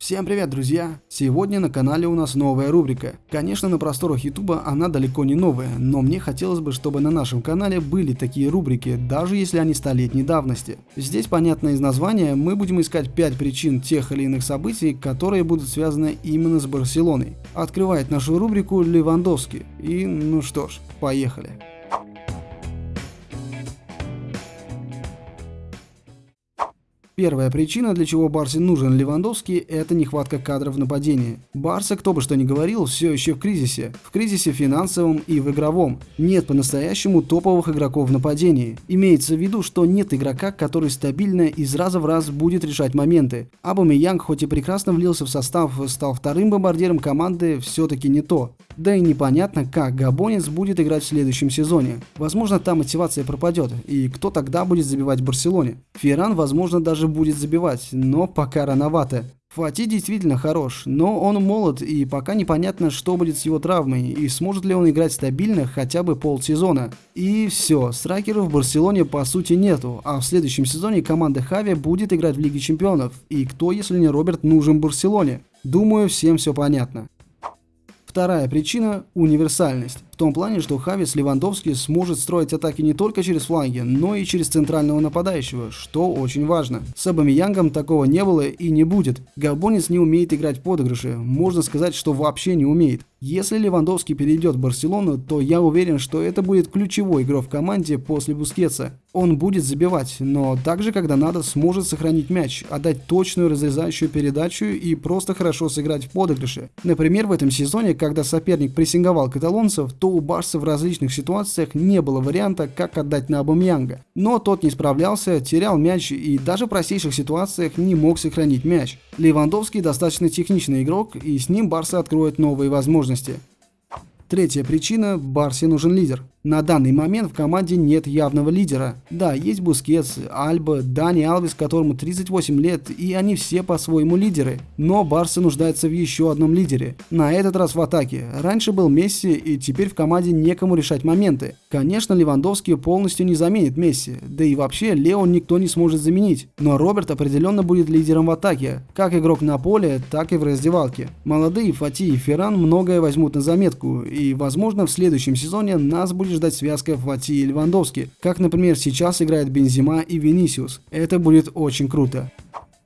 Всем привет, друзья! Сегодня на канале у нас новая рубрика. Конечно, на просторах ютуба она далеко не новая, но мне хотелось бы, чтобы на нашем канале были такие рубрики, даже если они столетней давности. Здесь, понятно из названия, мы будем искать 5 причин тех или иных событий, которые будут связаны именно с Барселоной. Открывает нашу рубрику Левандовский. И ну что ж, поехали. Первая причина, для чего Барсе нужен Левандовский, это нехватка кадров в нападении. Барса, кто бы что ни говорил, все еще в кризисе. В кризисе финансовом и в игровом. Нет по-настоящему топовых игроков в нападении. Имеется в виду, что нет игрока, который стабильно из раза в раз будет решать моменты. Абамеянг, хоть и прекрасно влился в состав, стал вторым бомбардиром команды, все-таки не то. Да и непонятно, как Габонец будет играть в следующем сезоне. Возможно, там мотивация пропадет, и кто тогда будет забивать в Барселоне? Ферран, возможно, даже будет забивать, но пока рановато. Фати действительно хорош, но он молод и пока непонятно, что будет с его травмой и сможет ли он играть стабильно хотя бы полсезона. И все, страйкеров в Барселоне по сути нету, а в следующем сезоне команда Хави будет играть в Лиге Чемпионов. И кто, если не Роберт, нужен Барселоне? Думаю, всем все понятно. Вторая причина – универсальность. Том плане, что Хавис Левандовский сможет строить атаки не только через фланги, но и через центрального нападающего, что очень важно. С Абамиянгом такого не было и не будет. Габонец не умеет играть подыгрыши, можно сказать, что вообще не умеет. Если Левандовский перейдет в Барселону, то я уверен, что это будет ключевой игрок в команде после Бускетса. Он будет забивать, но также, когда надо, сможет сохранить мяч, отдать точную разрезающую передачу и просто хорошо сыграть в подыгрыше. Например, в этом сезоне, когда соперник прессинговал каталонцев, то у Барса в различных ситуациях не было варианта, как отдать на Обамеянга. Но тот не справлялся, терял мяч и даже в простейших ситуациях не мог сохранить мяч. Левандовский достаточно техничный игрок, и с ним Барса откроет новые возможности. Третья причина – Барсе нужен лидер. На данный момент в команде нет явного лидера. Да, есть Бускетс, Альба, Дани Алвис, которому 38 лет, и они все по-своему лидеры. Но Барса нуждается в еще одном лидере. На этот раз в атаке. Раньше был Месси, и теперь в команде некому решать моменты. Конечно, Левандовский полностью не заменит Месси, да и вообще Лео никто не сможет заменить. Но Роберт определенно будет лидером в атаке, как игрок на поле, так и в раздевалке. Молодые Фати и Ферран многое возьмут на заметку, и возможно в следующем сезоне нас будет ждать связка Фати и Левандовски, как, например, сейчас играет Бензима и Венисиус. Это будет очень круто.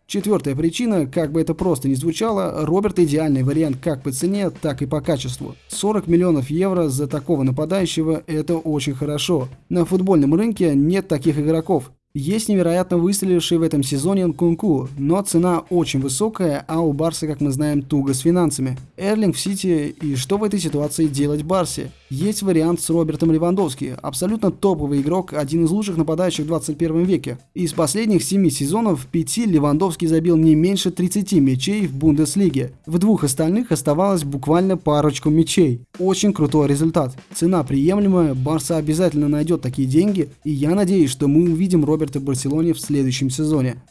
Четвертая причина, как бы это просто ни звучало, Роберт идеальный вариант как по цене, так и по качеству. 40 миллионов евро за такого нападающего – это очень хорошо. На футбольном рынке нет таких игроков. Есть невероятно выстреливший в этом сезоне Нкунку, но цена очень высокая, а у Барса, как мы знаем, туго с финансами. Эрлинг в Сити, и что в этой ситуации делать Барсе? Есть вариант с Робертом Левандовски, абсолютно топовый игрок, один из лучших нападающих в 21 веке. Из последних 7 сезонов в 5 Левандовский забил не меньше 30 мячей в Бундеслиге. В двух остальных оставалось буквально парочку мячей. Очень крутой результат. Цена приемлемая, Барса обязательно найдет такие деньги, и я надеюсь, что мы увидим Роберта в Барселоне в следующем сезоне.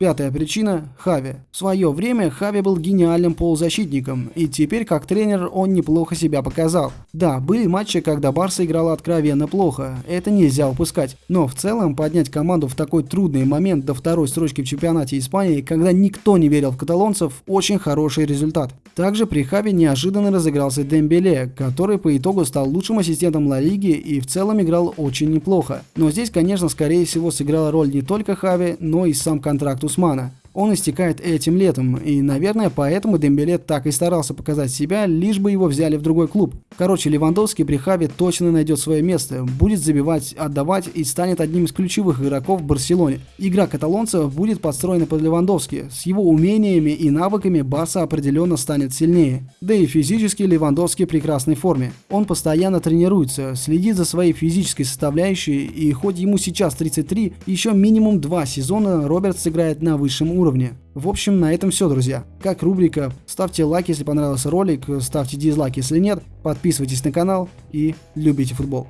Пятая причина – Хави. В свое время Хави был гениальным полузащитником, и теперь как тренер он неплохо себя показал. Да, были матчи, когда Барса играла откровенно плохо, это нельзя упускать. Но в целом поднять команду в такой трудный момент до второй строчки в чемпионате Испании, когда никто не верил в каталонцев, очень хороший результат. Также при Хави неожиданно разыгрался Дембеле, который по итогу стал лучшим ассистентом Ла Лиги и в целом играл очень неплохо. Но здесь, конечно, скорее всего сыграла роль не только Хави, но и сам контракт Усмана. Он истекает этим летом, и, наверное, поэтому Дембеле так и старался показать себя, лишь бы его взяли в другой клуб. Короче, Левандовский при Хаве точно найдет свое место, будет забивать, отдавать и станет одним из ключевых игроков в Барселоне. Игра каталонцев будет подстроена под Левандовски. С его умениями и навыками Барса определенно станет сильнее. Да и физически Левандовский в прекрасной форме. Он постоянно тренируется, следит за своей физической составляющей, и хоть ему сейчас 33, еще минимум два сезона Роберт сыграет на высшем уровне уровне. В общем, на этом все, друзья. Как рубрика, ставьте лайк, если понравился ролик, ставьте дизлайк, если нет, подписывайтесь на канал и любите футбол.